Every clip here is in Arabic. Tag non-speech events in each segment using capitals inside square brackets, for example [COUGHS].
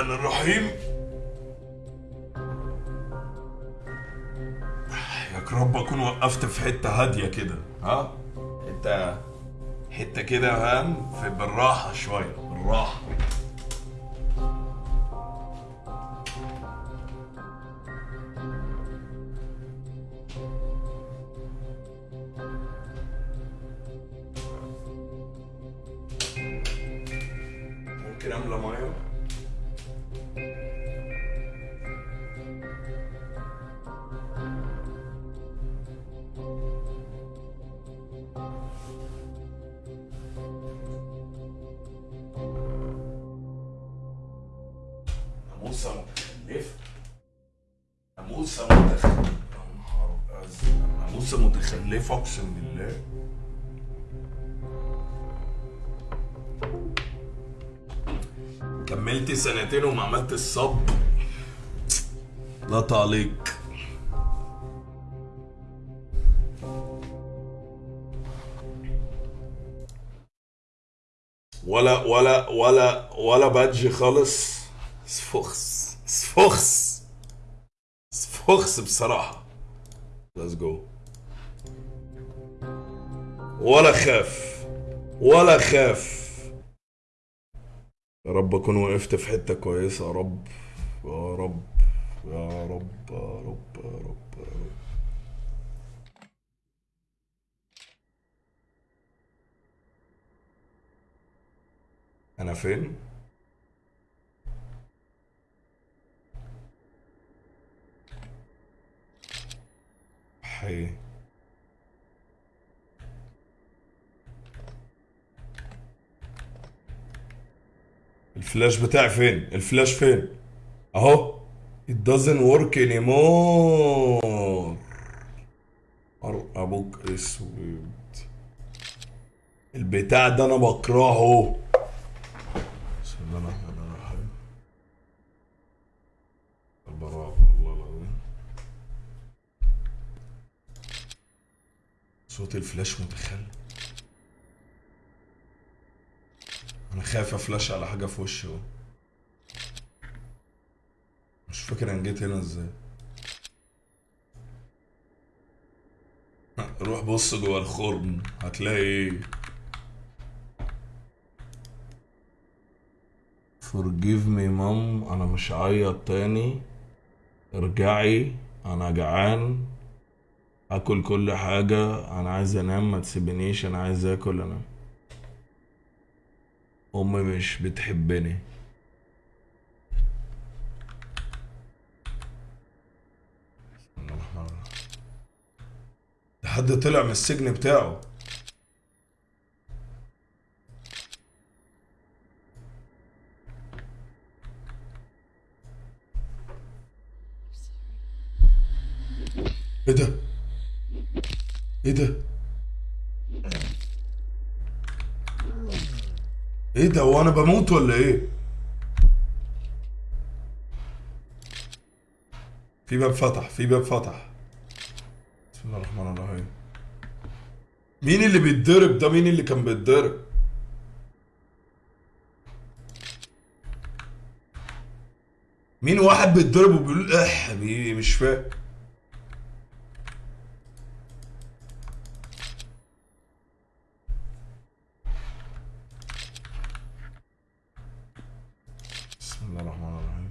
الرحمن الرحيم. ياك رب أكون وقفت في حتة هادية كده ها؟ حتة حتة كده فاهم في بالراحة شوية بالراحة. كملت سنتين وما عملت الصب. لا تعليق. ولا ولا ولا ولا badge خالص. سفخس. سفخس. سفخس بصراحة. let's go ولا خاف. ولا خاف. يا رب أكون وقفت في حتة كويسة. يا رب يا رب يا رب يا رب يا رب يا رب. أنا فين؟ حي. الفلاش بتاعي فين؟ الفلاش فين؟ اهو. It doesn't work anymore. أبوك أسود. البتاع ده أنا بكرهه. صوت الفلاش متخلف. خايف افلاش على حاجة في وشي اهو مش فاكر أنا جيت هنا إزاي. روح بص جوه الخرم هتلاقي إيه forgive me مام أنا مش هعيط تاني. ارجعي أنا جعان. اكل كل حاجة أنا عايز أنام ما تسيبنيش أنا عايز آكل انام امي مش بتحبني. ده حد طلع من السجن بتاعه. إيه ده؟ إيه ده؟ إيه ده هو أنا بموت ولا إيه؟ في باب فتح في باب فتح. بسم الله الرحمن الرحيم. مين اللي بيتضرب ده؟ مين اللي كان بيتضرب؟ مين واحد بيتضرب وبيقول اح بي- مش فاهم بسم الله الرحمن الرحيم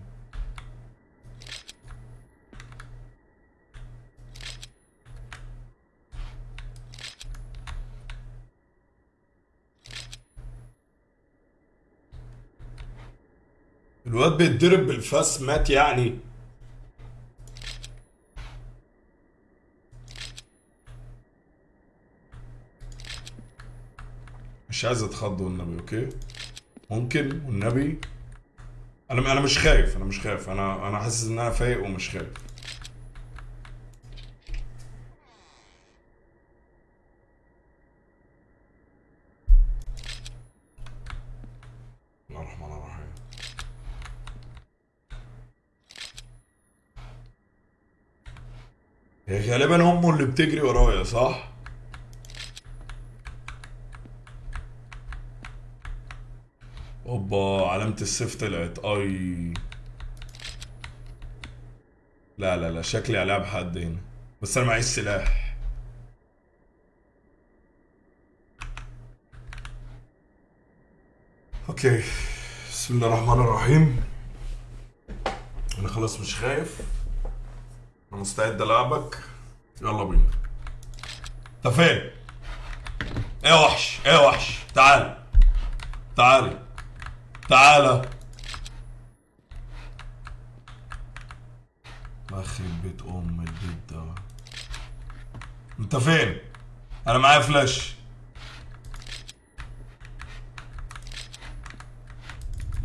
الواد بيتضرب بالفاس مات يعني. مش عايز اتخض والنبي okay؟ ممكن والنبي؟ أنا أنا مش خايف أنا مش خايف أنا أنا حاسس إن أنا فايق ومش خايف بسم الله الرحمن الرحيم هي غالبا امه اللي بتجري ورايا صح؟ اوب أوبا علامة السيف طلعت. أي. لا لا لا شكلي هلاعب حد هنا. بس أنا معيش سلاح. أوكي. بسم الله الرحمن الرحيم. أنا خلاص مش خايف. أنا مستعد العبك يلا بينا. أنت فين؟ إيه يا وحش؟ إيه يا وحش؟ تعال. تعالي تعالى يخرب بيت أم البيت ده. أنت فين؟ أنا معايا فلاش.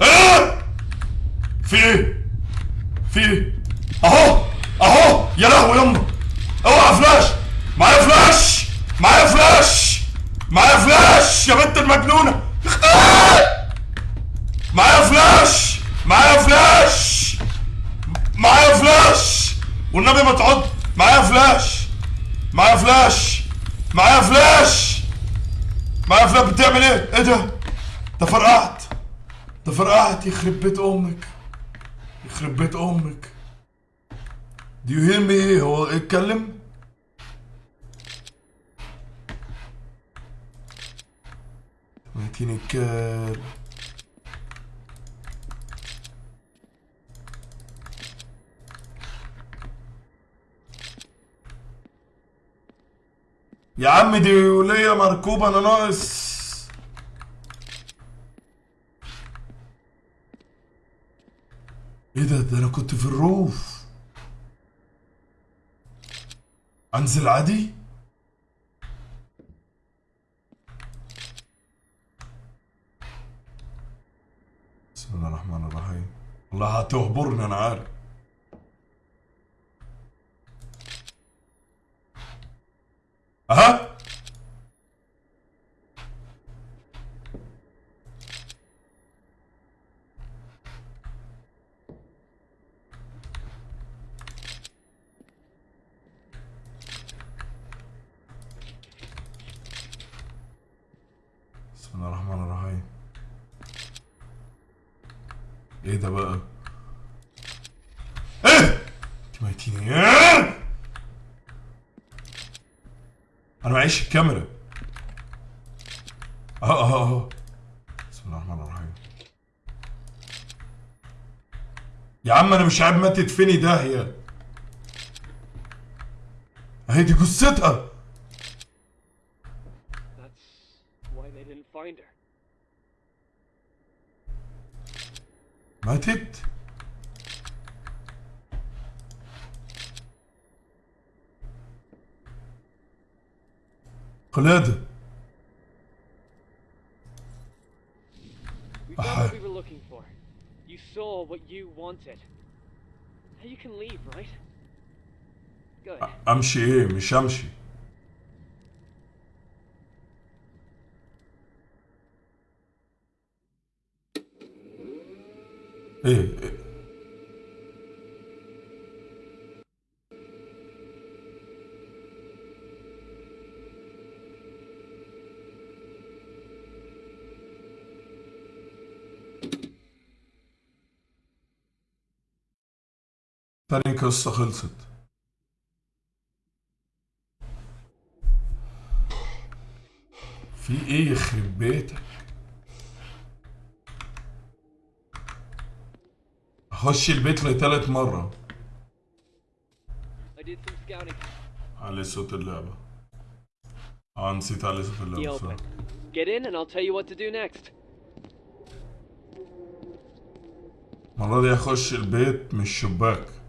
إيه في إيه؟ في إيه؟ أهو! اهو يا لهوي يما. اوعى فلاش. معايا فلاش؟ معايا فلاش؟ معايا فلاش يا بنت المجنونة. معايا فلاش؟ معايا فلاش؟ معايا فلاش؟ والنبي ما تعض. معايا فلاش. معايا فلاش. معايا فلاش. معايا فلاش بتعمل إيه؟ إيه ده؟ ده فرقعت. ده فرقعت يخرب بيت أمك. يخرب بيت أمك. you hear me إيه هو اتكلم. ميتين الكلب يا عم دي ولية مركوبة أنا ناقص. إيه ده؟ ده أنا كنت في الروف. أنزل عادي؟ بسم الله الرحمن الرحيم. والله هتهبرني أنا عارف. أها بسم الله الرحمن الرحيم إيه ده بقى إيه انت ميتيني إيه معيش الكاميرا آه آه آه بسم الله الرحمن الرحيم. يا عم أنا مش عارف ماتت فيني داهيه أهي دي جثتها. ماتت قلادة We found what we were looking for. You saw what you wanted. Now you can leave, right? Good. امشي ايه مش امشي ايه تاني قصة خلصت في إيه يخرب بيتك أخش البيت لتالت مرة. علي صوت اللعبة آه نسيت علي صوت اللعبة. Get in and I'll tell you what to do next. المرة دي أخش البيت من الشباك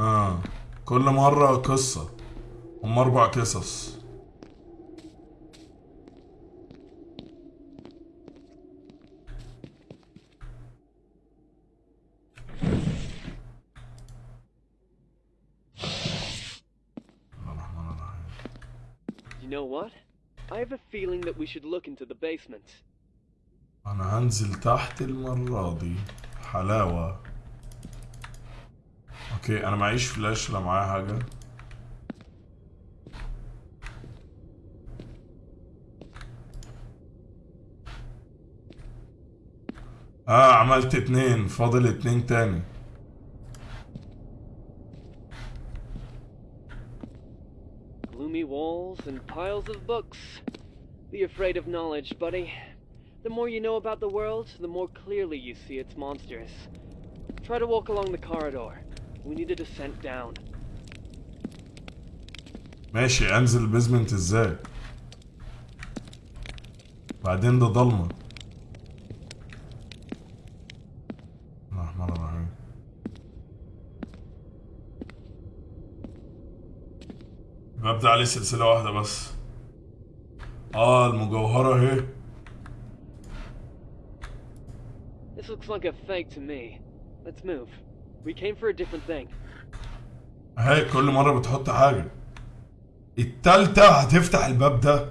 آه. كل مرة قصة. هم أربع قصص. Feeling that we should look into the basement. أنا هنزل تحت المرة دي. حلاوة. okay أنا معيش فلاش لا معايا حاجة آه عملت اتنين فاضل اتنين تاني Gloomy walls and piles of books. Be afraid of knowledge, buddy. The more you know about the world, the more clearly you see its monsters. Try to walk along the corridor. We need a descent down. ماشي انزل البيزمنت إزاي بعدين ده ضلمة ده عليه سلسلة واحدة بس آه المجوهرة اهي This looks like a fake to me. Let's move. We came for a different thing. أهي كل مرة بتحط حاجة. التالتة هتفتح الباب ده.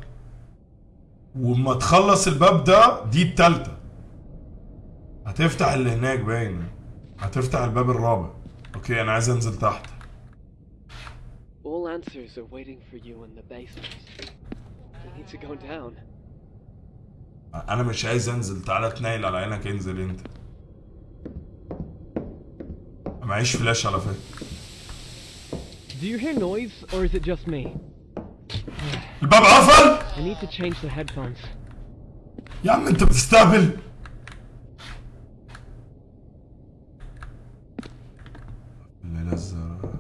وما تخلص الباب ده دي التالتة. هتفتح اللي هناك باين. هتفتح الباب الرابع. okay أنا عايز أنزل تحت. All answers are waiting for you in the basement. We need to go down. أنا مش عايز أنزل. تعالى تنيل على عينك انزل أنت. معيش فلاش على فكرة. Do you hear noise, or is it just me? الباب قفل؟ I need to change the headphones. يا عم انت بتستهبل. الليلة الزرقاء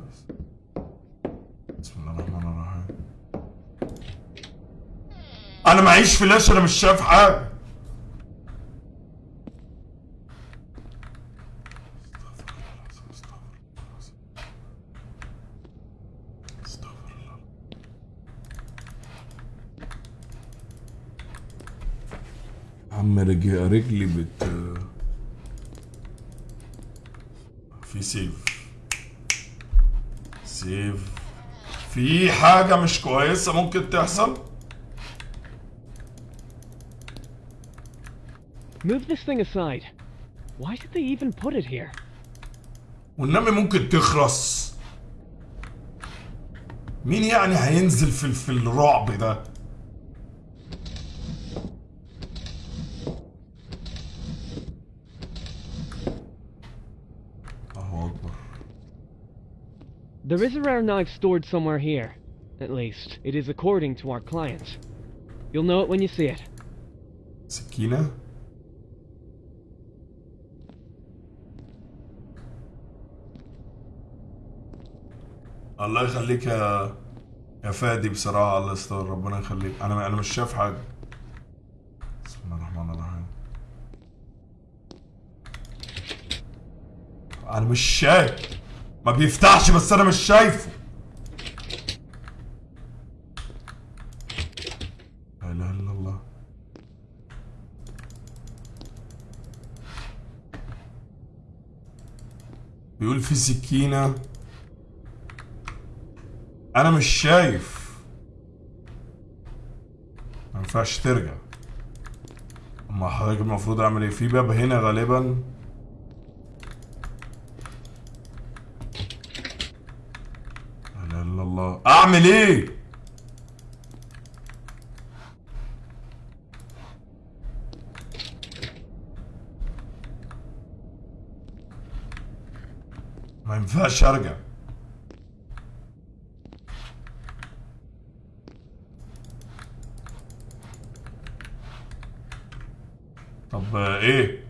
بسم الله الرحمن الرحيم. أنا معيش فلاش أنا مش شايف حاجة. رجلي رجلي بت في سيف. سيف. في حاجة مش كويسة ممكن تحصل؟ Move this thing aside. Why did they even put it here? والنمي ممكن تخرس مين يعني هينزل في في الرعب ده الله اكبر There is a rare knife stored somewhere here. At least, it is according to our client. You'll know it when you see it. سكينة الله يخليك يا يا فادي بصراحة الله يستر ربنا يخليك أنا أنا مش شايف حاجة بسم الله الرحمن الرحيم أنا مش شايف ما بيفتحش بس أنا مش شايفه. لا إله إلا الله. بيقول في سكينة. أنا مش شايف. ما ينفعش ترجع. أما حضرتك المفروض أعمل إيه؟ في باب هنا غالبا لا إله أعمل إيه؟ ما ينفعش أرجع. طب إيه؟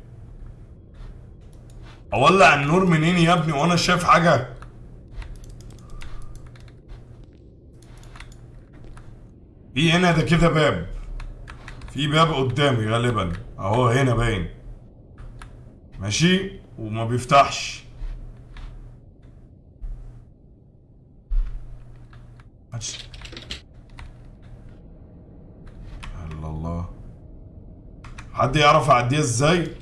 أولع النور منين يا ابني وأنا شايف حاجة؟ في هنا ده كده باب. في باب قدامي غالبا. أهو هنا باين. ماشي؟ وما بيفتحش. الا الله. حد يعرف اعديها إزاي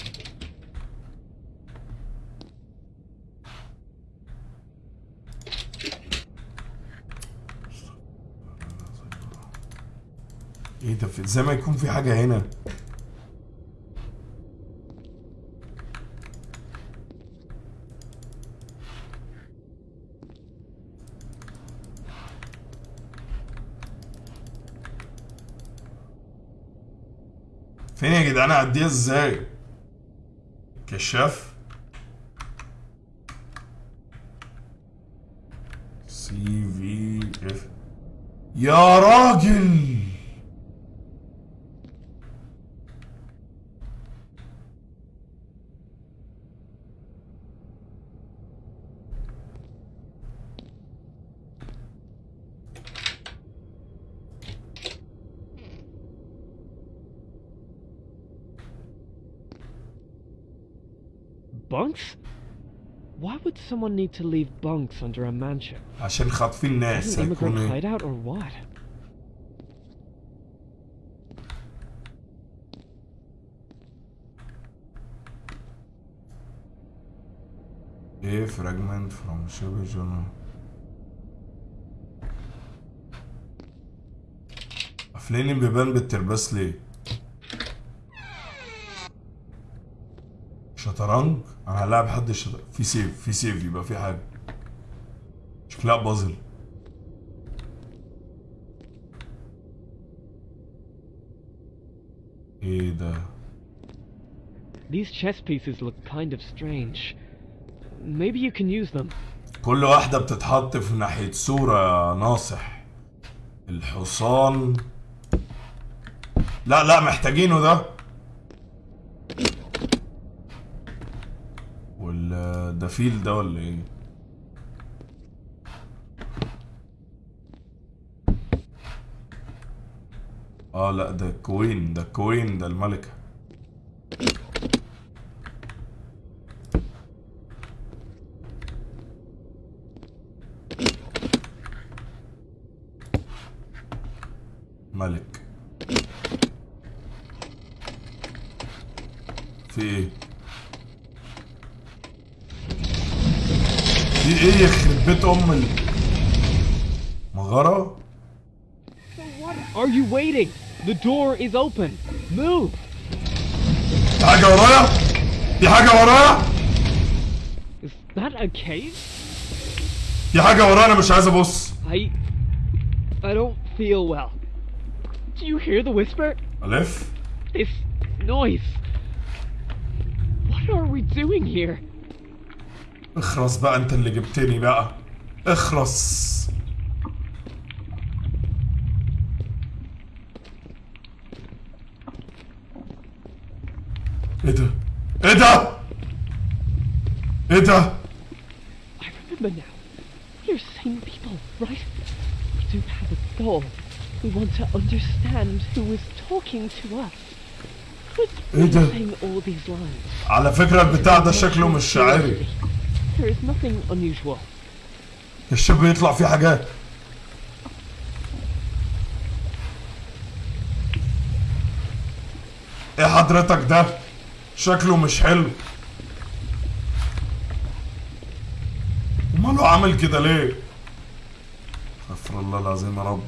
إيه ده في- زي ما يكون في حاجة هنا. فين يا جدعان؟ أعديها إزاي؟ كشاف. سي في اف يا راجل! someone need to leave bunks under a mansion? عشان خاطفين ناس An immigrant هيكون hideout or what? ايه فراجمنت فروم شبه جنون قافلين البيبان بالترباس ليه؟ شطرنج؟ أنا هلاعب حد الشطرنج في سيف في سيف يبقى في حاجة شكلها بازل إيه ده؟ These chess pieces look kind of strange. Maybe you can use them. كل واحدة بتتحط في ناحية صورة يا ناصح الحصان لا لا محتاجينه ده ده فيل ده ولا إيه؟ آه لا ده queen ده queen ده الملكة ملك في إيه في إيه يخرب بيت ام what are you waiting? The door is open. Move! في حاجة ورايا في حاجة ورايا Is that a cave? في حاجة ورايا أنا مش عايز ابص I. I don't feel well. Do you hear the whisper? الف This noise. What are we doing here? اخرس بقى انت اللي جبتني بقى اخرس إيه ده إيه ده إيه ده I remember now. We're sane people, right? We do have a goal. We want to understand who is talking to us. إيه ده؟ على فكرة البتاع ده شكله مش شاعري There is nothing unusual. الشاب بيطلع فيه حاجات. إيه حضرتك ده؟ شكله مش حلو. وماله عامل كده ليه؟ استغفر الله العظيم يا رب.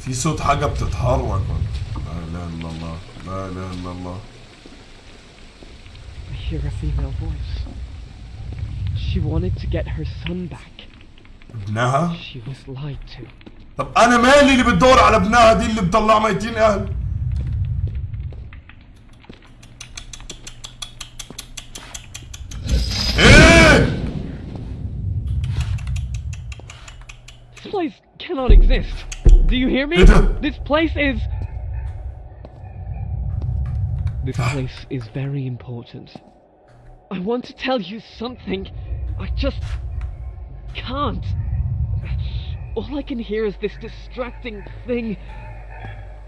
في صوت حاجة بتتحرك ولا لا إله إلا الله لا إله إلا الله. I hear a female voice. She wanted to get her son back. ابنها She was lied to. طب انا مالي اللي بتدور على ابنها دي اللي مطلعه ميتين اهل ايه This place cannot exist. Do you hear me? إيه ده؟ This place is. This place is very important. I want to tell you something. I just can't. All I can hear is this distracting thing.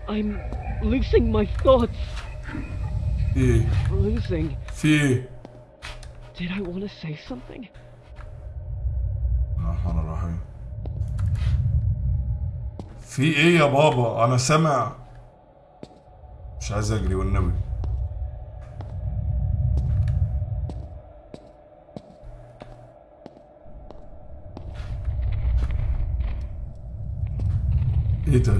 I'm losing my thoughts. ايه Losing. في ايه Did I want to say something? الرحمن الرحيم في ايه يا بابا انا سامع مش عايز اجري والنبي إيه ده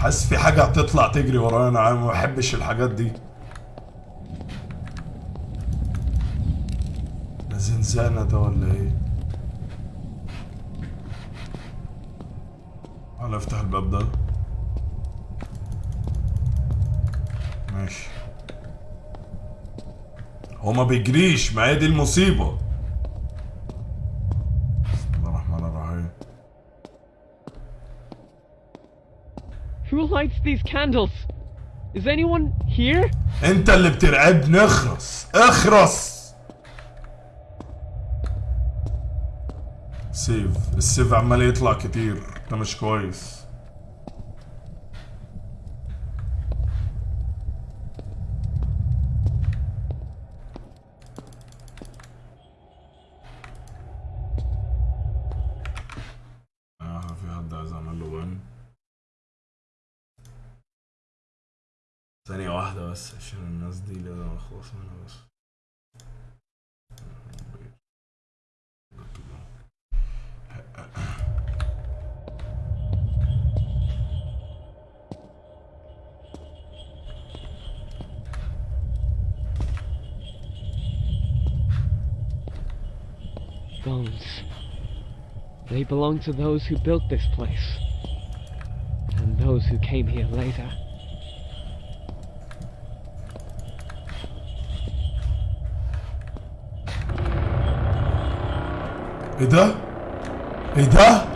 حاسس في حاجة هتطلع تجري ورايا. أنا ما بحبش الحاجات دي. ده زنزانة ده ولا إيه؟ تعال أفتح الباب ده ماشي هو ما بيجريش ما هي دي المصيبة بسم الله الرحمن الرحيم Who lights these candles? Is anyone here? انت اللي بترعبني اخرس اخرس سيف السيف عمال يطلع كتير ده مش كويس آه في حد عايز اعمل له بان ثانية واحدة بس عشان الناس دي لازم اخلص منها بس Bones. They belong to those who built this place. those who came here later. Ada? Ada?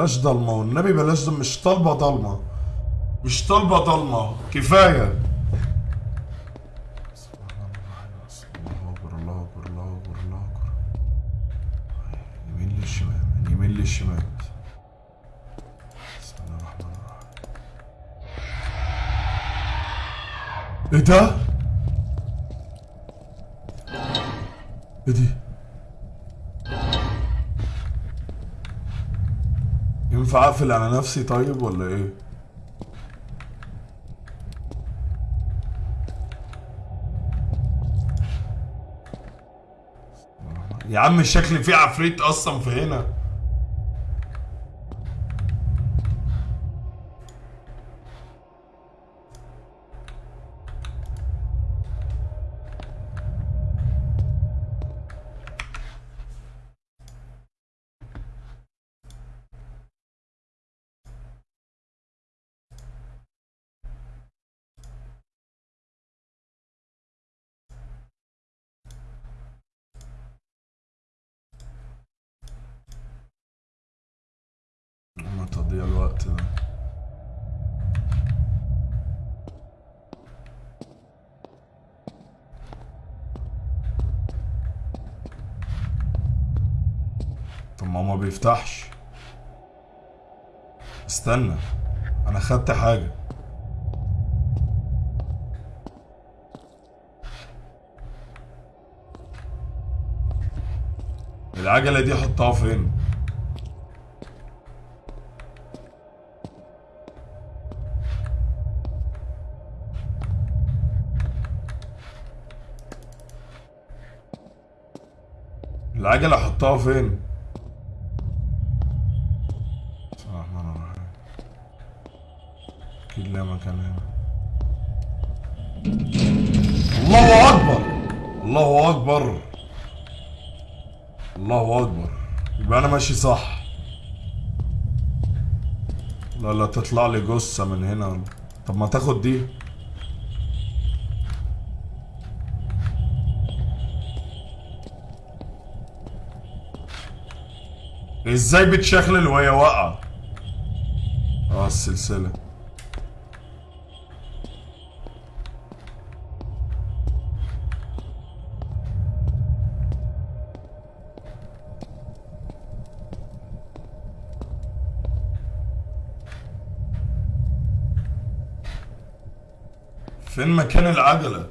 بلاش ضلمة والنبي بلاش ضلمة مش طالبة ضلمة. مش للشمال. بسم الله الرحمن الرحيم. إيه ده؟ إيه دي؟ اقفل على نفسي طيب ولا إيه؟ يا عم الشكل فيه عفريت أصلا في هنا ما تضيع الوقت ده. طب ما ما بيفتحش. استنى أنا خدت حاجة. العجلة دي احطها فين؟ العجلة أحطها فين؟ بسم الله الرحمن الرحيم أكيد لها مكان هنا. الله أكبر! الله أكبر! الله أكبر! يبقى أنا ماشي صح. لا لا تطلع لي جثة من هنا. طب ما تاخد دي. إزاي بتشخلل وهي واقعة؟ آه السلسلة. فين مكان العجلة؟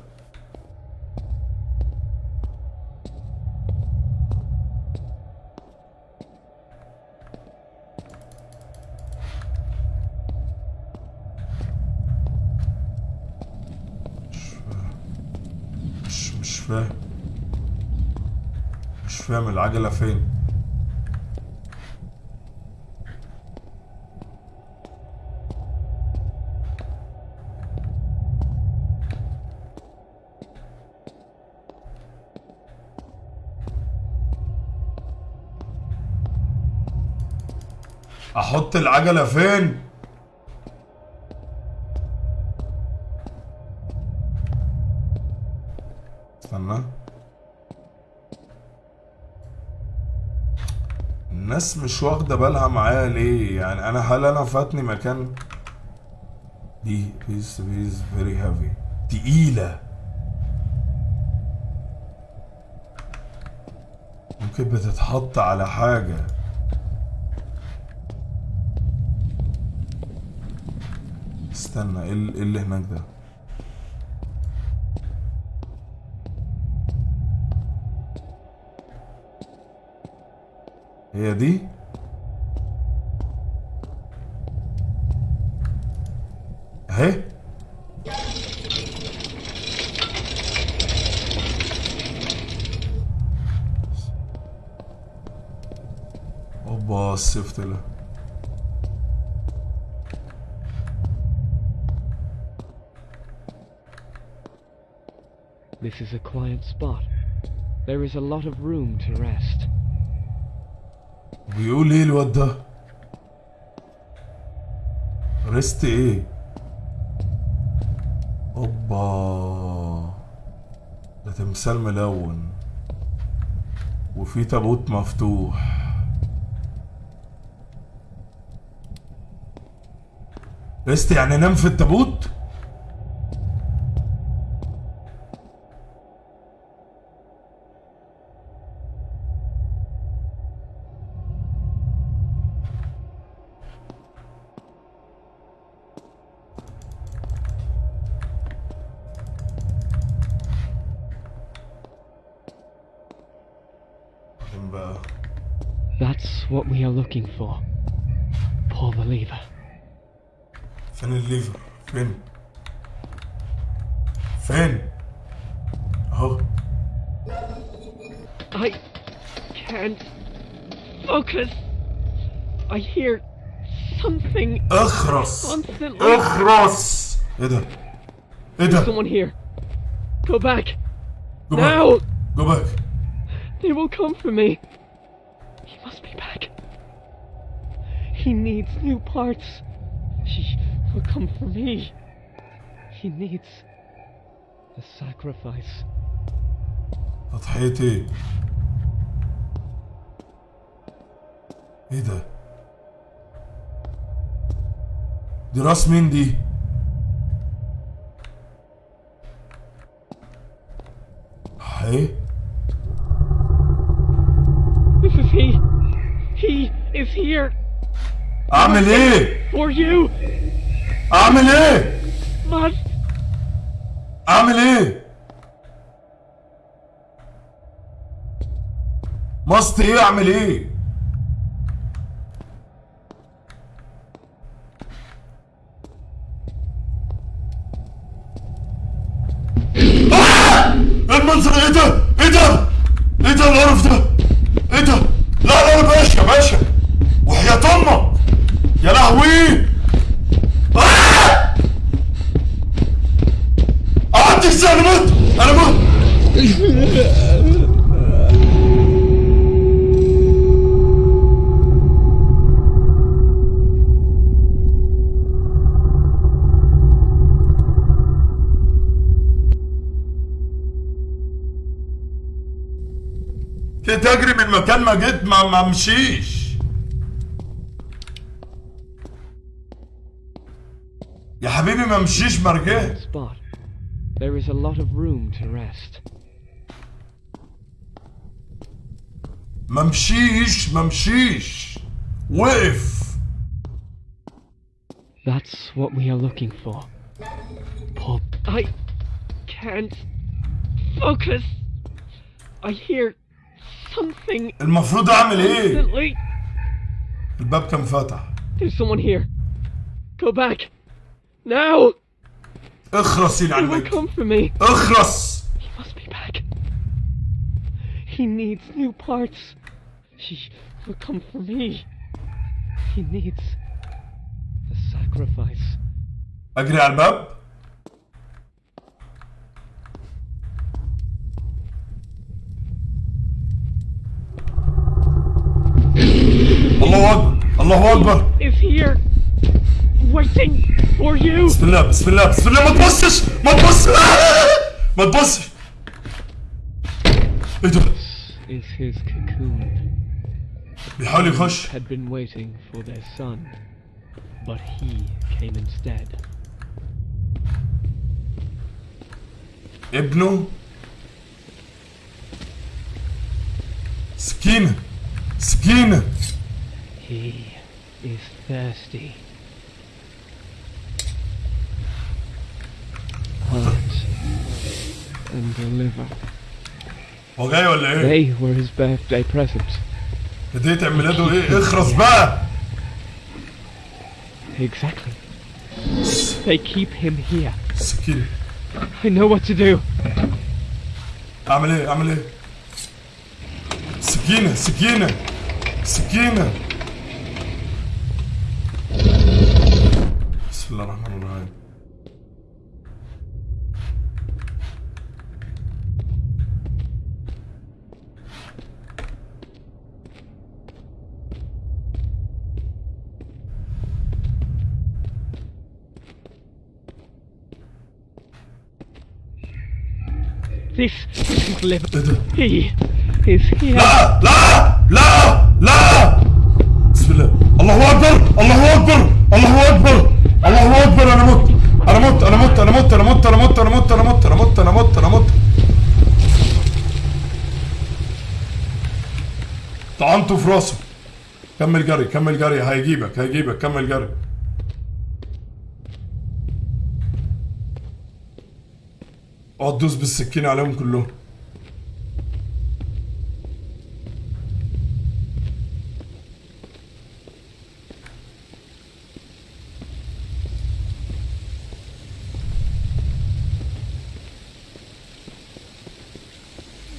العجلة فين؟ أحط العجلة فين؟ استنى. الناس مش واخدة بالها معايا ليه؟ يعني أنا هل أنا فاتني مكان؟ دي this is very heavy تقيلة. ممكن بتتحط على حاجة. استنى إيه إيه اللي هناك ده؟ यदि है Oba sifteli. This is a quiet spot. There is a lot of room to rest. بيقول إيه الواد ده؟ ريست إيه؟ اوبا. ده تمثال ملون. وفي تابوت مفتوح. ريست يعني نام في التابوت؟ for. Pull the lever. فين الليفر فين فين اهو I can't focus. I hear something اخرس constantly. اخرس ايه ده ايه ده Someone here. Go back. Go back. now! جو باك They will come for me. He must be back. He needs new parts. He will come for me. He needs a sacrifice. تضحية ايه ايه ده دي راس مين دي ايه This is he. He is here اعمل إيه؟ For you. اعمل إيه؟ Must. اعمل إيه؟ ماست إيه اعمل إيه؟ المنظر إيه إيه ده؟ من مكان ما جيت ما ما امشيش يا حبيبي ما امشيش ما رجعت spot. There is a lot of room to rest. ما مشيش ما مشيش وقف That's what we are looking for. Pull. I can't focus. I hear something المفروض اعمل ايه constantly. الباب كان فتح There's someone here. Go back. Now! اخرس They يلعن will الميت come for me. اخرس He must be back. He needs new parts. He will come for me. He needs a sacrifice. اجري على الباب الله أكبر Is here, waiting for you. بسم الله بسم الله بسم الله ما تبصش ما تبصش ما تبصش إيه ده Is his cocoon. بيحاول يخش Had been waiting for their son, but he came instead. ابنه سكينة سكينة He is thirsty. Heart and the liver. هو جاي ولا ايه؟ They were his birthday present. هدية عيد ميلاده ايه؟ اخرس بقى Exactly. They keep him here. سكينة I know what to do. اعمل ايه؟ اعمل ايه؟ سكينة سكينة سكينة بسم الله الرحمن الرحيم. This is ده؟ He. Is here. لا لا لا لا بسم الله الله اكبر الله اكبر الله اكبر الله اكبر أنا مت أنا مت أنا مت أنا مت أنا مت أنا مت أنا مت أنا مت أنا مت أنا مت. طعنته في راسه. كمل جري كمل جري. هيجيبك هيجيبك. كمل جري. اقعد دوس بالسكينة عليهم كلهم This is it. Come it faster.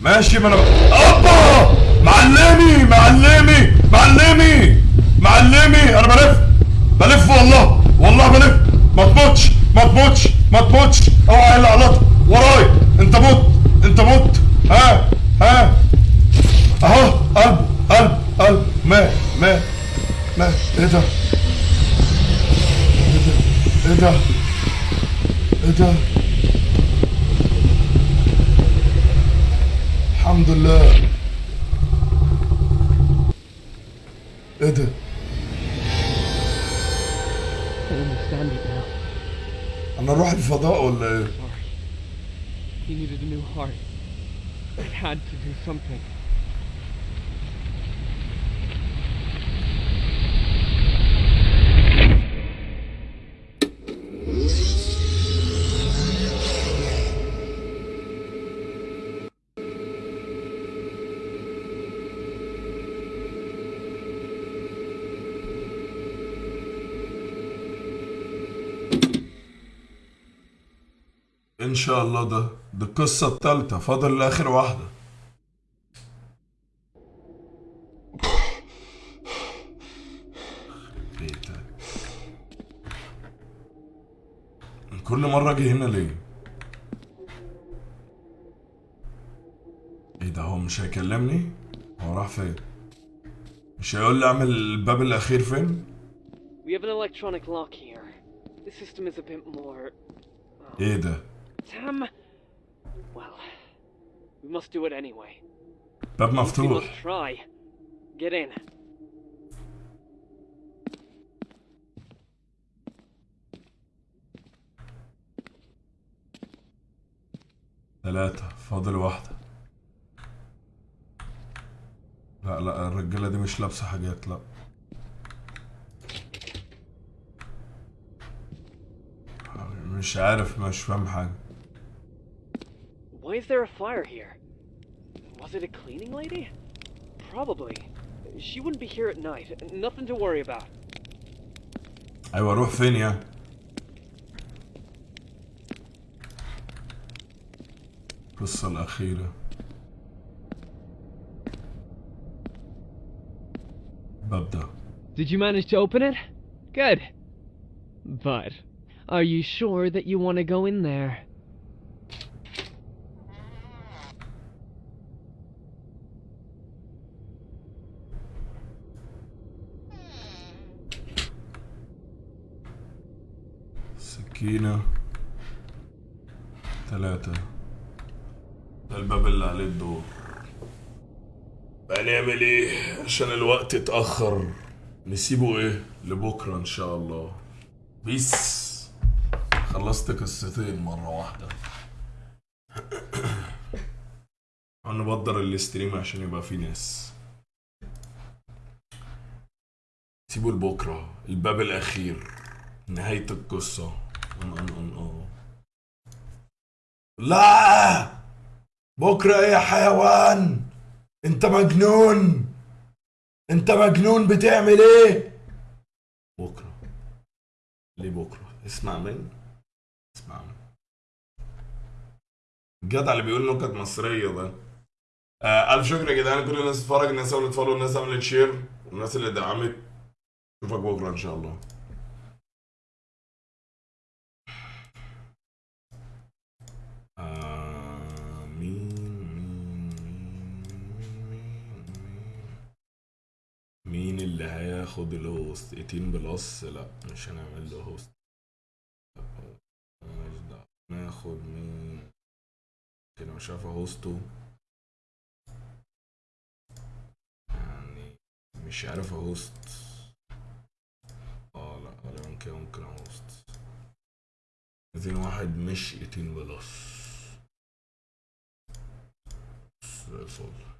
ماشي ما أنا أوبا! معلمي معلمي معلمي معلمي! أنا بلف بلف والله والله بلف. ما تموتش ما تموتش ما تموتش. أوعى الا غلط وراي. أنت مت أنت مت ها ها. أهو قلب قلب قلب. ما ما ما. إيه ده؟ إيه ده؟ إيه إن شاء الله ده دي القصة التالتة فاضل اخر واحدة بيتك. كل مرة أجي هنا ليه؟ إيه ده هو مش هيكلمني؟ هو راح فين؟ مش هيقول لي أعمل الباب الأخير فين؟ We have an electronic lock here. The system is a bit more. إيه ده؟ Tam. Well, we must do it anyway. باب We must مفتوح try. Get in. ثلاثة فاضل واحدة لا لا الرجالة دي مش لابسة حاجات لا مش عارف مش فاهم حاجة Why is there a fire here? Was it a cleaning lady? Probably. She wouldn't be here at night. Nothing to worry about. أيوة أروح فين يا القصة الأخيرة ببدأ Did you manage to open it? Good. But, are you sure that you want to go in there? سكينة. ثلاثة ده الباب اللي عليه الدور. هنعمل إيه عشان الوقت اتأخر. نسيبه إيه؟ لبكرة إن شاء الله. بس. خلصت قصتين مرة واحدة. [COUGHS] هنبدر ال stream عشان يبقى فيه ناس. سيبوا لبكرة. الباب الأخير. نهاية القصة. لا! بكرة إيه يا حيوان! انت مجنون! انت مجنون بتعمل إيه؟ بكرة. ليه بكرة؟ اسمع مني. اسمع مني. الجدع اللي بيقول نكت مصرية ده. آه ألف شكر يا جدعان. كل الناس تتفرج الناس عملت follow الناس عملت share والناس اللي دعمت. اشوفك بكرة إن شاء الله. اللي هياخد ال host 18 plus. لا مش هنعمل له host دعوة. ناخد مين؟ كده مش عارف هوسته يعني مش عارف هوست آه لا غالبا كده ممكن هوست عايزين واحد مش 18 بلس. الفل.